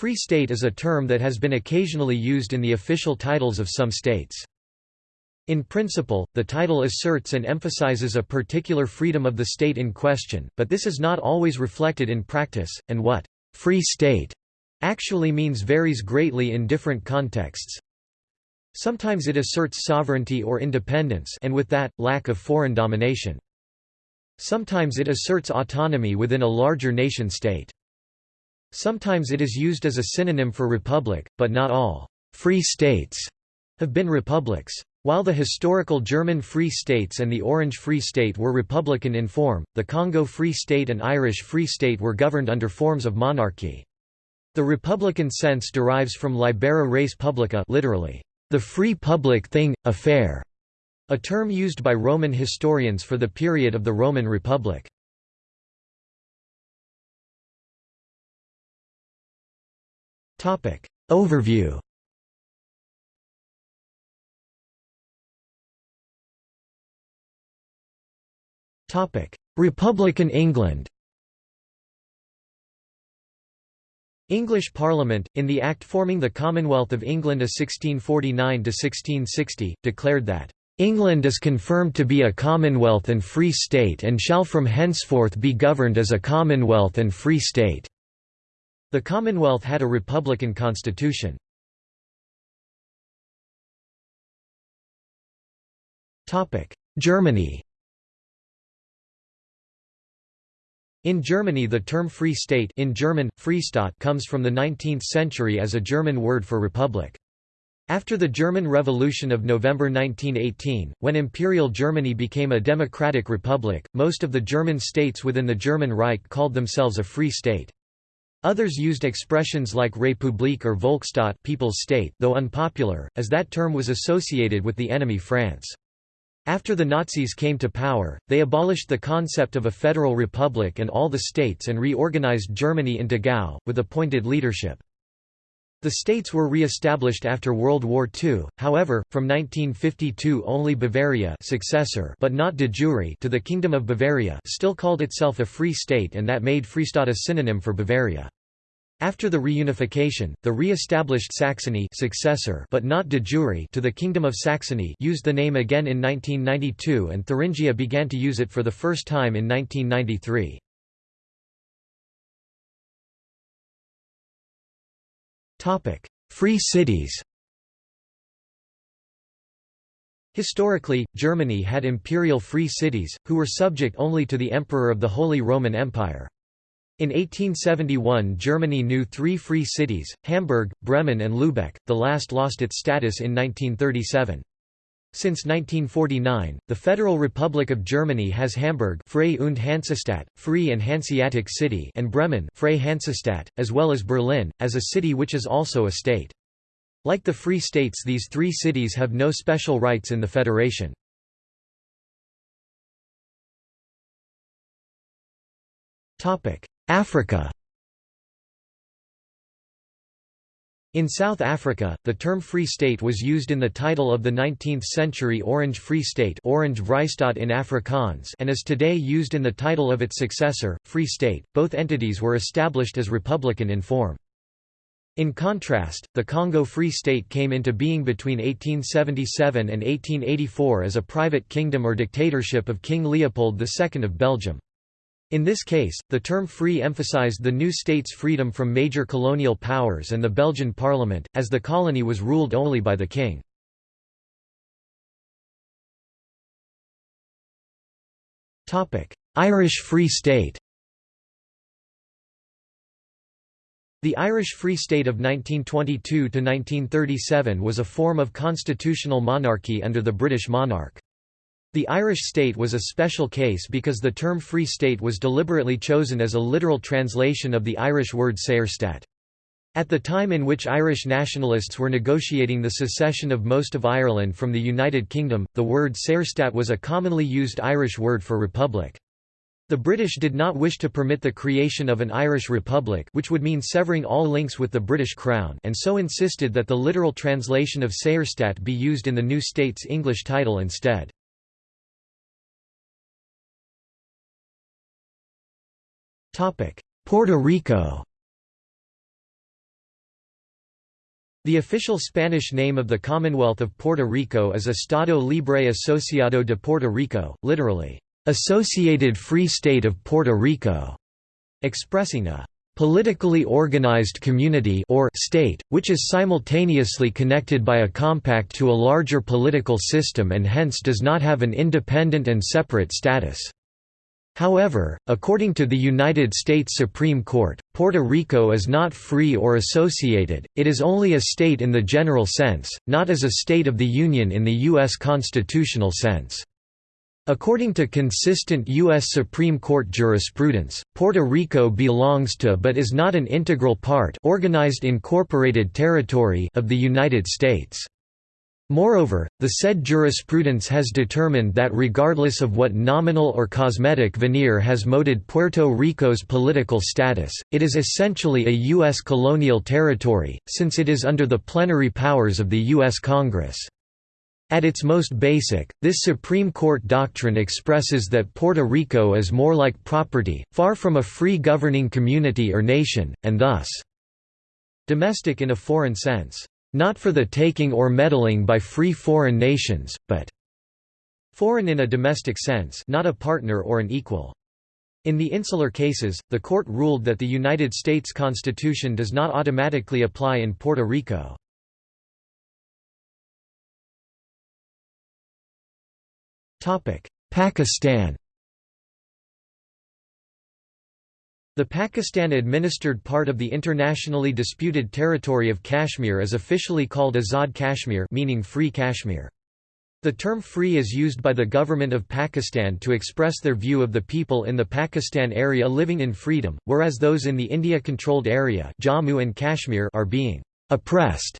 Free State is a term that has been occasionally used in the official titles of some states. In principle, the title asserts and emphasizes a particular freedom of the state in question, but this is not always reflected in practice, and what «free state» actually means varies greatly in different contexts. Sometimes it asserts sovereignty or independence and with that, lack of foreign domination. Sometimes it asserts autonomy within a larger nation-state. Sometimes it is used as a synonym for republic, but not all «free states» have been republics. While the historical German Free States and the Orange Free State were republican in form, the Congo Free State and Irish Free State were governed under forms of monarchy. The republican sense derives from libera res publica literally, the free public thing, affair, a term used by Roman historians for the period of the Roman Republic. Overview. Topic. Republican England. English Parliament, in the Act forming the Commonwealth of England of 1649–1660, declared that, "...England is confirmed to be a Commonwealth and Free State and shall from henceforth be governed as a Commonwealth and Free State." The Commonwealth had a republican constitution. Germany In Germany the term Free State in German, Freistaat comes from the 19th century as a German word for republic. After the German Revolution of November 1918, when Imperial Germany became a democratic republic, most of the German states within the German Reich called themselves a Free State. Others used expressions like République or Volksstaat People's State, though unpopular, as that term was associated with the enemy France. After the Nazis came to power, they abolished the concept of a federal republic and all the states and reorganized Germany into Gau, with appointed leadership. The states were re-established after World War II, however, from 1952 only Bavaria successor but not de jure to the Kingdom of Bavaria still called itself a free state and that made Freistaat a synonym for Bavaria. After the reunification, the re-established Saxony successor but not de jure to the Kingdom of Saxony used the name again in 1992 and Thuringia began to use it for the first time in 1993. Free cities Historically, Germany had imperial free cities, who were subject only to the Emperor of the Holy Roman Empire. In 1871 Germany knew three free cities, Hamburg, Bremen and Lübeck, the last lost its status in 1937. Since 1949, the Federal Republic of Germany has Hamburg Frei und Hansestadt, Free and Hanseatic City and Bremen Frei Hansestadt, as well as Berlin, as a city which is also a state. Like the Free States these three cities have no special rights in the Federation. Africa In South Africa, the term Free State was used in the title of the 19th-century Orange Free State Orange in Afrikaans and is today used in the title of its successor, Free State. Both entities were established as republican in form. In contrast, the Congo Free State came into being between 1877 and 1884 as a private kingdom or dictatorship of King Leopold II of Belgium. In this case, the term free emphasized the new state's freedom from major colonial powers and the Belgian parliament, as the colony was ruled only by the king. Irish Free State The Irish Free State of 1922–1937 was a form of constitutional monarchy under the British monarch. The Irish state was a special case because the term Free State was deliberately chosen as a literal translation of the Irish word Saorstát. At the time in which Irish nationalists were negotiating the secession of most of Ireland from the United Kingdom, the word Saorstát was a commonly used Irish word for republic. The British did not wish to permit the creation of an Irish republic which would mean severing all links with the British Crown and so insisted that the literal translation of Saorstát be used in the new state's English title instead. Puerto Rico The official Spanish name of the Commonwealth of Puerto Rico is Estado Libre Asociado de Puerto Rico, literally, Associated Free State of Puerto Rico, expressing a politically organized community or state, which is simultaneously connected by a compact to a larger political system and hence does not have an independent and separate status. However, according to the United States Supreme Court, Puerto Rico is not free or associated, it is only a state in the general sense, not as a state of the Union in the U.S. constitutional sense. According to consistent U.S. Supreme Court jurisprudence, Puerto Rico belongs to but is not an integral part organized incorporated territory of the United States. Moreover, the said jurisprudence has determined that regardless of what nominal or cosmetic veneer has moded Puerto Rico's political status, it is essentially a U.S. colonial territory, since it is under the plenary powers of the U.S. Congress. At its most basic, this Supreme Court doctrine expresses that Puerto Rico is more like property, far from a free governing community or nation, and thus domestic in a foreign sense not for the taking or meddling by free foreign nations, but foreign in a domestic sense not a partner or an equal. In the insular cases, the court ruled that the United States Constitution does not automatically apply in Puerto Rico. Pakistan The Pakistan-administered part of the internationally disputed territory of Kashmir is officially called Azad Kashmir meaning Free Kashmir. The term free is used by the government of Pakistan to express their view of the people in the Pakistan area living in freedom, whereas those in the India-controlled area Jammu and Kashmir are being oppressed.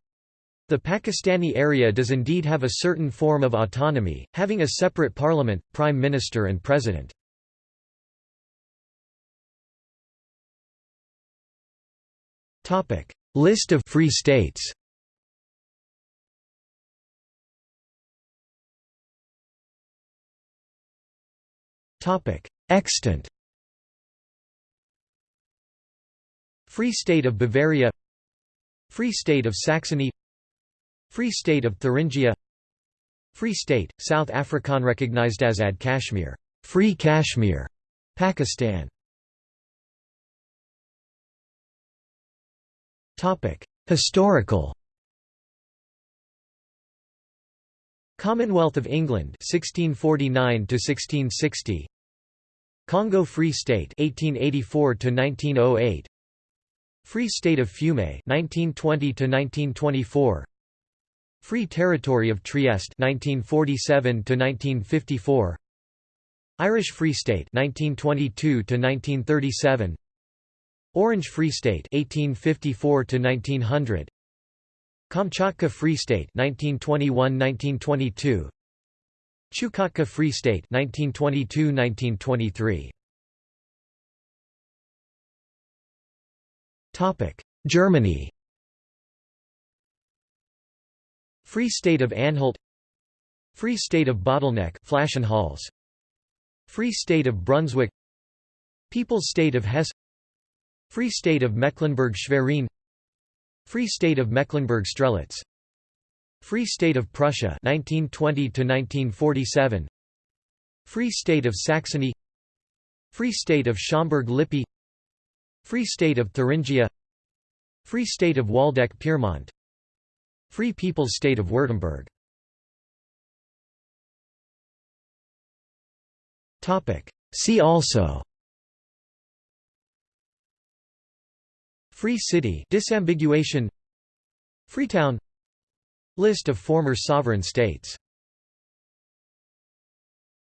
The Pakistani area does indeed have a certain form of autonomy, having a separate parliament, prime minister and president. List of free states. Extant. Free State of Bavaria. Free State of Saxony. Free State of Thuringia. Free State, South African recognized as Ad Kashmir. Free Kashmir, Pakistan Historical Commonwealth of England 1649 to 1660 Congo Free State 1884 to 1908 Free State of Fiume 1920 to 1924 Free Territory of Trieste 1947 to 1954 Irish Free State 1922 to 1937 Orange Free State 1854 to 1900 Kamchatka Free State 1921-1922 Chukotka Free State 1922-1923 Topic Germany. Free State of Anhalt. Free State of Bottleneck Flaschenhals. Free State of Brunswick. People's State of Hesse Free State of Mecklenburg-Schwerin Free State of Mecklenburg-Strelitz Free State of Prussia 1920 to 1947 Free State of Saxony Free State of Schaumburg-Lippe Free State of Thuringia Free State of Waldeck-Pyrmont Free People's State of Württemberg See also Free City disambiguation. Freetown. List of former sovereign states